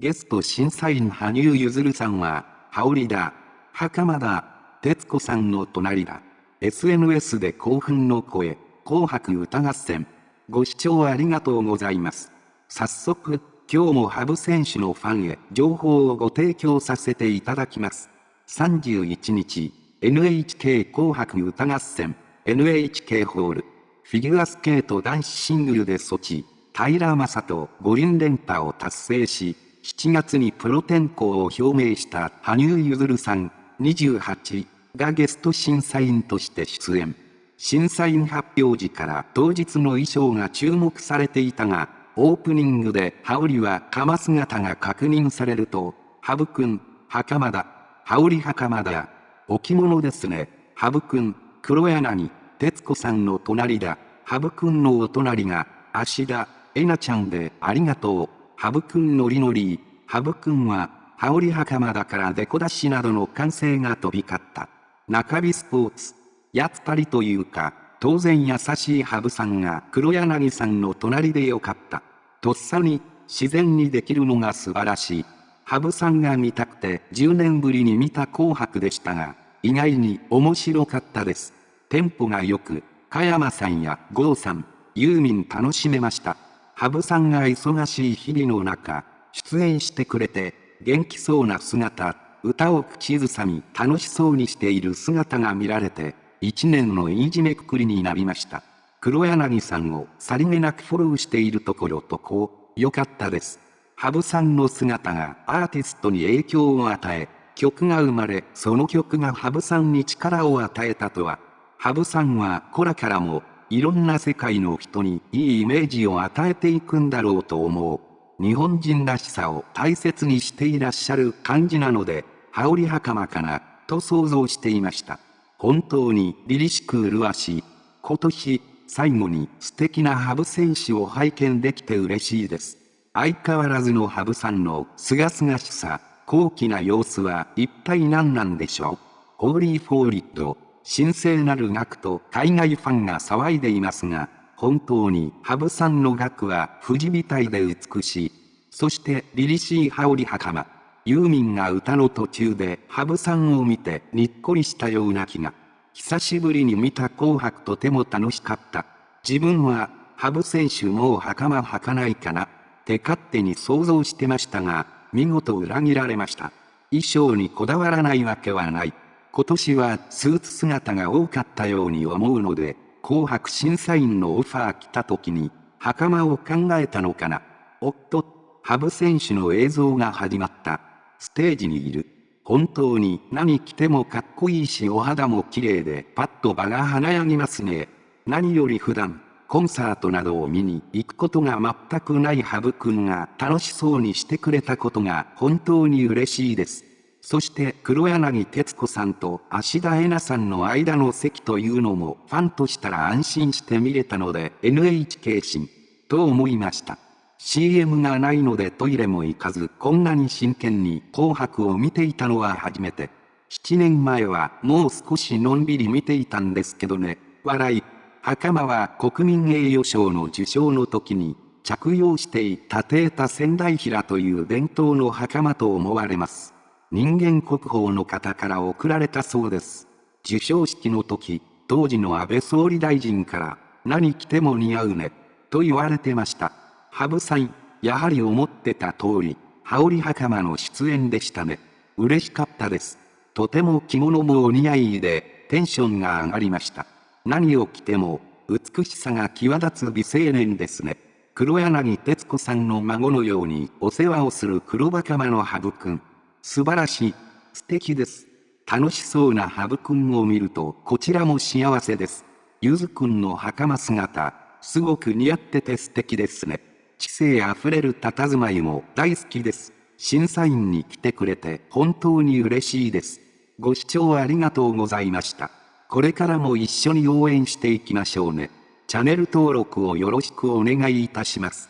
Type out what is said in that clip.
ゲスト審査員羽生結弦さんは、羽織だ、袴だ、徹子さんの隣だ。SNS で興奮の声、紅白歌合戦。ご視聴ありがとうございます。早速、今日も羽生選手のファンへ情報をご提供させていただきます。31日、NHK 紅白歌合戦、NHK ホール、フィギュアスケート男子シングルで措置、平正人五輪連覇を達成し、7月にプロ転向を表明した羽生結弦さん28がゲスト審査員として出演。審査員発表時から当日の衣装が注目されていたが、オープニングで羽織は鎌姿が確認されると、羽生くん、袴だ、羽織袴だ、置物ですね、羽生くん、黒柳、徹子さんの隣だ、羽生くんのお隣が、芦田、えなちゃんでありがとう、羽生くんのりのり、羽生くんは、羽織袴だからデコ出しなどの歓声が飛び交った。中日スポーツ。やっぱりというか、当然優しい羽生さんが黒柳さんの隣でよかった。とっさに、自然にできるのが素晴らしい。羽生さんが見たくて10年ぶりに見た紅白でしたが、意外に面白かったです。テンポが良く、加山さんや郷さん、ユーミン楽しめました。羽生さんが忙しい日々の中、出演してくれて、元気そうな姿、歌を口ずさみ楽しそうにしている姿が見られて、一年のいいじめくくりになりました。黒柳さんをさりげなくフォローしているところとこう、良かったです。羽生さんの姿がアーティストに影響を与え、曲が生まれ、その曲が羽生さんに力を与えたとは、羽生さんはこらからもいろんな世界の人にいいイメージを与えていくんだろうと思う。日本人らしさを大切にしていらっしゃる感じなので、羽織袴かな、と想像していました。本当に凛々しく麗しい。今年、最後に素敵な羽生選手を拝見できて嬉しいです。相変わらずの羽生さんの清々しさ、高貴な様子は一体何なんでしょう。ホーリーフォーリッド、神聖なる楽と海外ファンが騒いでいますが、本当に羽生さんの楽は富士みたいで美しい。そして凛々しい羽織袴。ユーミンが歌の途中で羽生さんを見てにっこりしたような気が。久しぶりに見た紅白とても楽しかった。自分は羽生選手もう袴履かないかなって勝手に想像してましたが、見事裏切られました。衣装にこだわらないわけはない。今年はスーツ姿が多かったように思うので、紅白審査員のオファー来た時に、袴を考えたのかな。おっと、羽生選手の映像が始まった。ステージにいる。本当に何着てもかっこいいしお肌も綺麗でパッと場が華やぎますね。何より普段、コンサートなどを見に行くことが全くない羽生くんが楽しそうにしてくれたことが本当に嬉しいです。そして黒柳徹子さんと芦田恵那さんの間の席というのもファンとしたら安心して見れたので NHK 新と思いました。CM がないのでトイレも行かずこんなに真剣に紅白を見ていたのは初めて。7年前はもう少しのんびり見ていたんですけどね。笑い。袴は国民栄誉賞の受賞の時に着用していたテータ仙台平という伝統の袴と思われます。人間国宝の方から贈られたそうです。授賞式の時、当時の安倍総理大臣から、何着ても似合うね、と言われてました。羽生さん、やはり思ってた通り、羽織袴の出演でしたね。嬉しかったです。とても着物もお似合いで、テンションが上がりました。何を着ても、美しさが際立つ美青年ですね。黒柳徹子さんの孫のようにお世話をする黒羽袴の羽生くん。素晴らしい。素敵です。楽しそうなハブくんを見ると、こちらも幸せです。ゆずくんの袴姿、すごく似合ってて素敵ですね。知性あふれる佇まいも大好きです。審査員に来てくれて本当に嬉しいです。ご視聴ありがとうございました。これからも一緒に応援していきましょうね。チャンネル登録をよろしくお願いいたします。